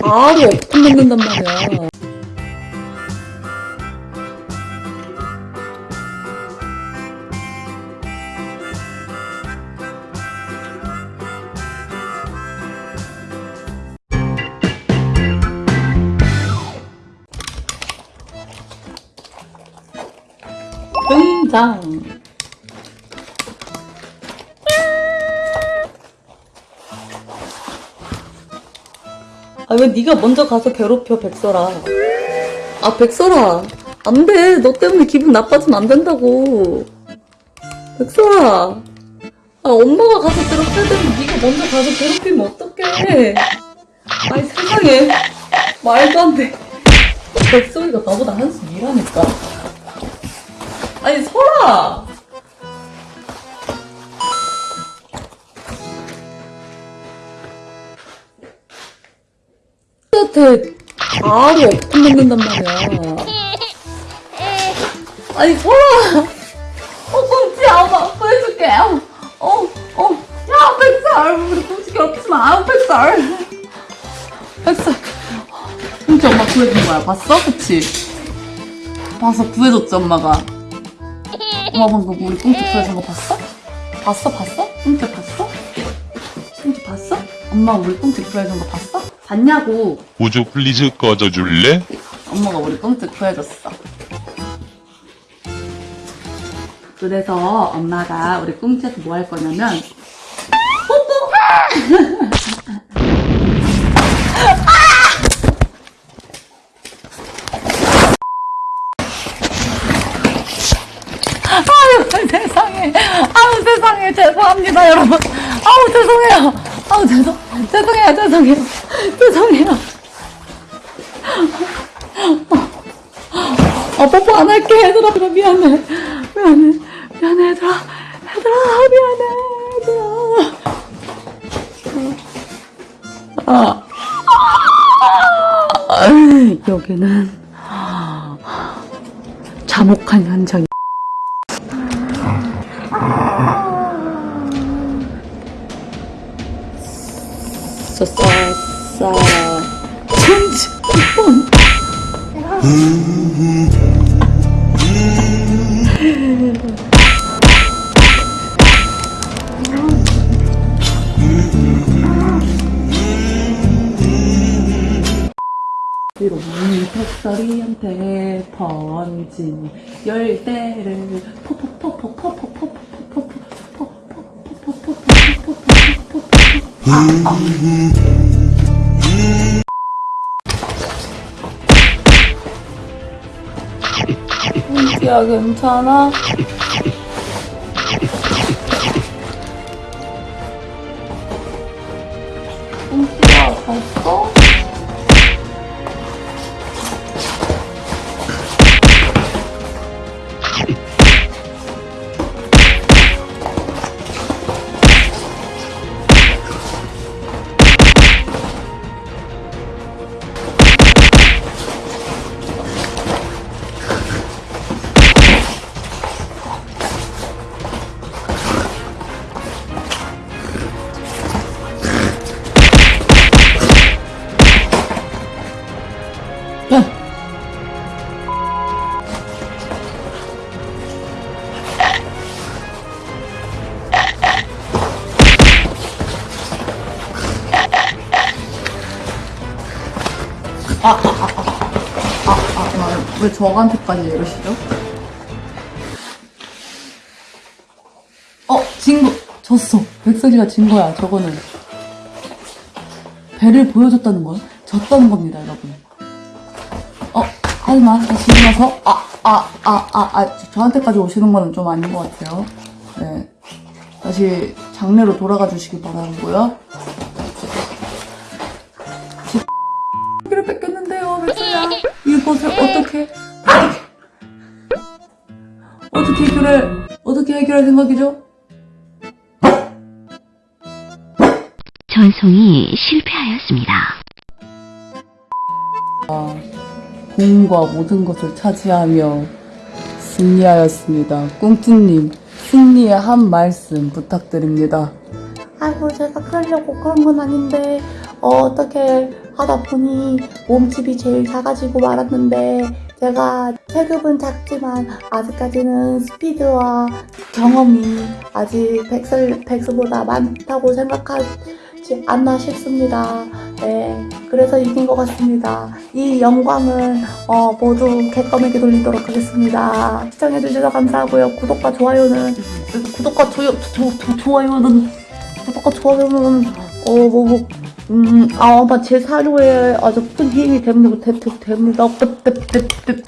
바로 엎고 먹는단 말이야. 등장. 아 왜 네가 먼저 가서 괴롭혀 백설아? 아 백설아. 안 돼. 너 때문에 기분 나빠지면 안 된다고. 백설아. 아 엄마가 가서 괴롭혀야 되는데 네가 먼저 가서 괴롭히면 어떡해? 아니 세상에. 말도 안돼. 백설이가 나보다 한숨 일하니까. 아니 설아 한테 바로 엎고 먹는단 말이야. 아니, 설아! 어, 꽁치야, 엄마 아파해줄게. 어, 어, 어. 야, 백살! 우리 꽁치 괴롭히지 마, 백살! 백살. 꽁치 엄마 구해준 거야, 봤어? 그치? 봐서 구해줬지, 엄마가. 엄마 방금 우리 꽁치 구해준 거 봤어? 봤어, 봤어? 꽁치 봤어? 꽁치 봤어? 엄마 우리 꽁치 구해준 거 봤어? 봤냐고. 우주 please 꺼져줄래? 엄마가 우리 꽁치 구해줬어. 그래서 엄마가 우리 꽁치한테 뭐할 거냐면 뽀뽀! 아유 세상에 아우 세상에 죄송합니다 여러분 아우 죄송해요 아우 죄송 죄송해요 죄송해요. 죄송해요. 아 뽀뽀 안 할게 얘들아. 미안해. 미안해. 미안해 얘들아. 얘들아 미안해 얘들아. 아, 아. 여기는 잠혹한 현장 싸싸싸 천지 번 뒤로 턱서리한테 번진 열대를 야 괜찮아? 꽁치야 갔어? 아, 아, 아, 아, 아, 왜 저한테까지 이러시죠? 어, 진 거, 졌어. 백설이가 진 거야, 저거는. 배를 보여줬다는 건 졌다는 겁니다, 여러분. 어, 하지만 다시 일어나서 아, 아, 아, 아, 아, 저- 저한테까지 오시는 거는 좀 아닌 것 같아요. 네. 다시 장례로 돌아가 주시기 바라고요. 백수야. 이것을 어떻게, 어떻게, 어떻게 해결할, 어떻게 해결할 생각이죠? 전송이 실패하였습니다. 공과 모든 것을 차지하며 승리하였습니다. 꿍뚜님, 승리의 한 말씀 부탁드립니다. 아이고 제가 그러려고 그런 건 아닌데 어, 어떻게 하다 보니 몸집이 제일 작아지고 말았는데 제가 체급은 작지만 아직까지는 스피드와 경험이 아직 백설, 백수보다 많다고 생각하지 않나 싶습니다. 네, 그래서 이긴 것 같습니다. 이 영광은 어, 모두 개껌에게 돌리도록 하겠습니다. 시청해주셔서 감사하고요. 구독과 좋아요는 구독과 조, 좋아요는 구독과 좋아요는 어, 뭐, 뭐 음, 아, 아마 제 사료에 아주 큰 힘이 됩니다. 됩, 됩, 됩니다.